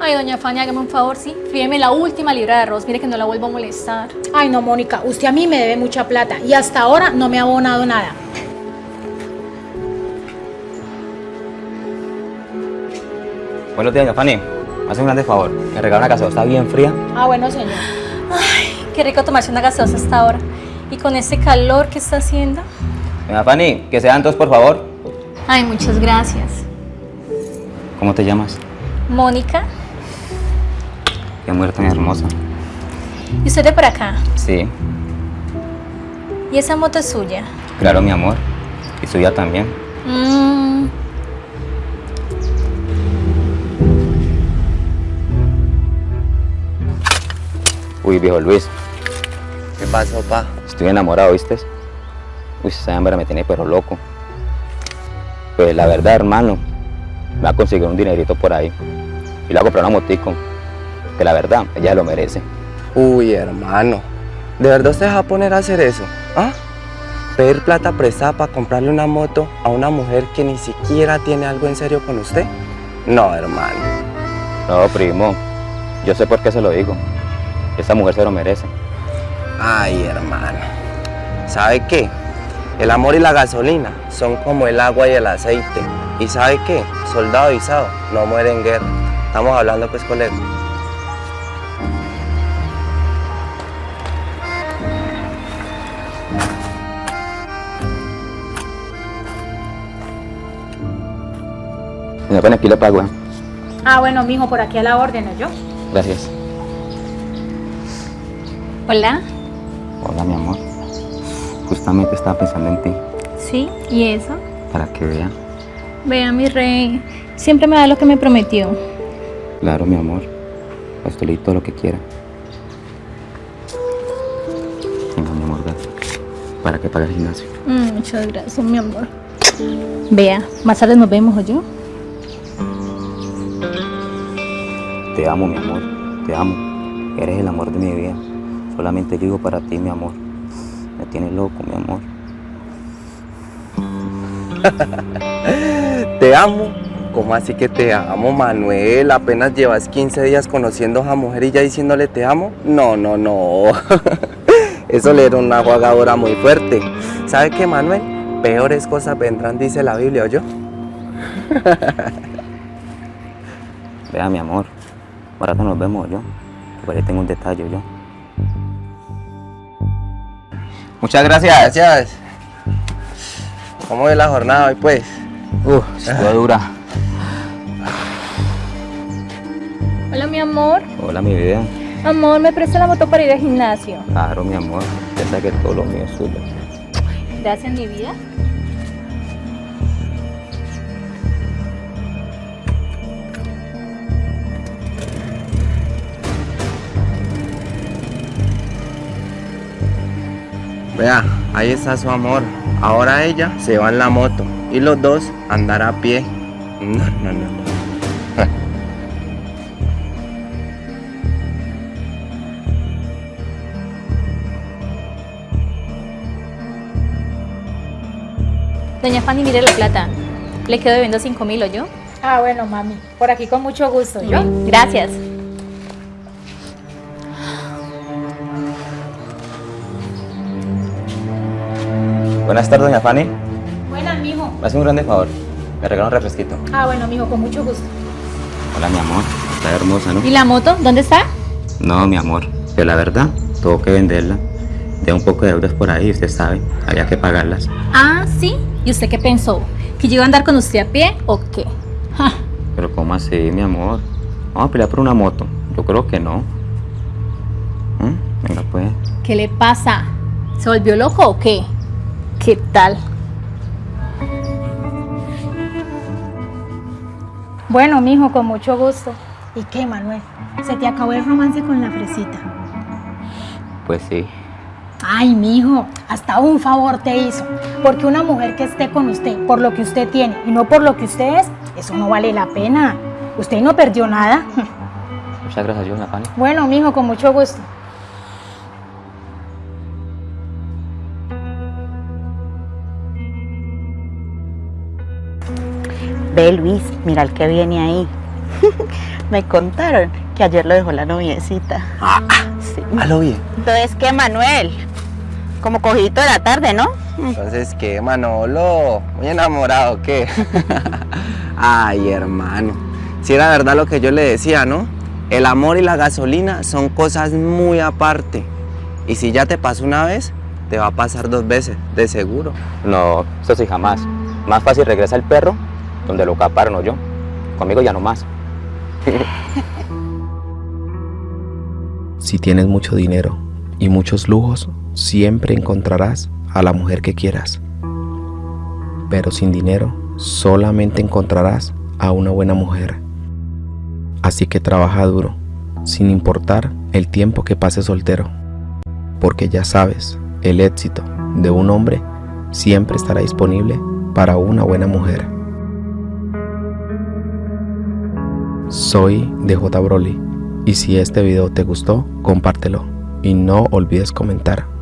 Ay, doña Fanny, hágame un favor, ¿sí? Fíjeme la última libra de arroz, mire que no la vuelvo a molestar. Ay, no, Mónica, usted a mí me debe mucha plata y hasta ahora no me ha abonado nada. Buenos días, doña Fanny. Me hace un grande favor. Me regala una gaseosa bien fría. Ah, bueno, señor. Ay, qué rico tomarse una gaseosa hasta ahora. Y con ese calor que está haciendo. Doña Fanny, que sean dos, por favor. Ay, muchas gracias. ¿Cómo te llamas? Mónica, Qué mujer tan hermosa. ¿y usted de por acá? Sí, ¿Y esa moto es suya? claro, mi amor. Y suya también. Mmm. Uy, viejo Luis, ¿Qué pasó, pa? estoy enamorado, ¿viste? Uy, esa hembra me tiene pero loco. Pues la verdad, hermano, me va a conseguir un dinerito por ahí. Y le voy a comprar una motico. Que la verdad, ella lo merece. Uy, hermano. ¿De verdad usted se va a poner a hacer eso? ¿Ah? ¿Pedir plata prestada para comprarle una moto a una mujer que ni siquiera tiene algo en serio con usted? No, hermano. No, primo, yo sé por qué se lo digo. Esa mujer se lo merece. Ay, hermano. ¿Sabe qué? El amor y la gasolina son como el agua y el aceite. ¿Y sabe qué? Soldado avisado no muere en guerra. Estamos hablando pues, colega. Doña Fanny, aquí le pago, ¿eh? Ah, bueno, mijo, por aquí a la orden, ¿no yo? Gracias. Hola. Hola, mi amor. Justamente estaba pensando en ti, ¿Sí? ¿Y eso? para que vea. Vea, mi rey. Siempre me da lo que me prometió. Claro, mi amor. A usted le di todo lo que quiera. Para que pague el gimnasio. Mm, muchas gracias, mi amor. Vea, más tarde nos vemos, yo. Te amo, mi amor. Te amo. Eres el amor de mi vida. Solamente vivo para ti, mi amor. Me tienes loco, mi amor. Te amo. ¿Cómo así que te amo, Manuel? Apenas llevas 15 días conociendo a esa mujer y ya diciéndole te amo. No, no, no. Eso le era una jugadora muy fuerte. ¿Sabe qué, Manuel? Peores cosas vendrán, dice la Biblia, ¿o yo? Vea, mi amor. Ahora nos vemos yo. Por ahí tengo un detalle yo. Muchas gracias. Gracias. ¿Cómo ve la jornada hoy, pues? Uf, estuvo dura. Hola, mi amor. Hola, mi vida. Amor, ¿me presta la moto para ir al gimnasio? Claro, mi amor. Piensa que todo lo mío es suyo. Gracias, mi vida. Vea, ahí está su amor. Ahora ella se va en la moto y los dos andar a pie. No, no, no, no. Doña Fanny, mire la plata. Le quedo debiendo 5 mil, ¿o yo? Ah, bueno, mami, por aquí con mucho gusto, ¿yo? Gracias. Buenas tardes, doña Fanny. Buenas, mijo. Me hace un grande favor. Me regala un refresquito. Ah, bueno, mijo, con mucho gusto. Hola, mi amor. Está hermosa, ¿no? ¿Y la moto? ¿Dónde está? No, mi amor. Pero la verdad, tengo que venderla. De un poco de deudas por ahí, usted sabe. Había que pagarlas. Ah, sí. ¿Y usted qué pensó? ¿Que yo iba a andar con usted a pie o qué? Ja. Pero ¿cómo así, mi amor? Vamos a pelear por una moto. Yo creo que no. ¿Mm? Venga, pues. ¿Qué le pasa? ¿Se volvió loco o qué? ¿Qué tal? Bueno, mijo, con mucho gusto. ¿Y qué, Manuel? ¿Se te acabó el romance con la fresita? Pues sí. Ay, mijo, hasta un favor te hizo. Porque una mujer que esté con usted por lo que usted tiene y no por lo que usted es, eso no vale la pena. Usted no perdió nada. Muchas gracias, doña Fanny. Bueno, mijo, con mucho gusto. Ve Luis, mira el que viene ahí. Me contaron que ayer lo dejó la noviecita. Sí. A lo bien. Entonces, ¿qué, Manuel? Como cogidito de la tarde, ¿no? Entonces, ¿qué, Manolo? Muy enamorado, ¿o ¿qué? Ay, hermano. Si era verdad lo que yo le decía, ¿no? El amor y la gasolina son cosas muy aparte. Y si ya te pasó una vez, te va a pasar dos veces, de seguro. No, eso sí jamás. Más fácil regresa el perro donde lo caparon o yo. Conmigo ya no más. Si tienes mucho dinero y muchos lujos, siempre encontrarás a la mujer que quieras. Pero sin dinero, solamente encontrarás a una buena mujer. Así que trabaja duro, sin importar el tiempo que pases soltero. Porque ya sabes, el éxito de un hombre siempre estará disponible para una buena mujer. Soy DJ Broly y si este video te gustó, compártelo y no olvides comentar.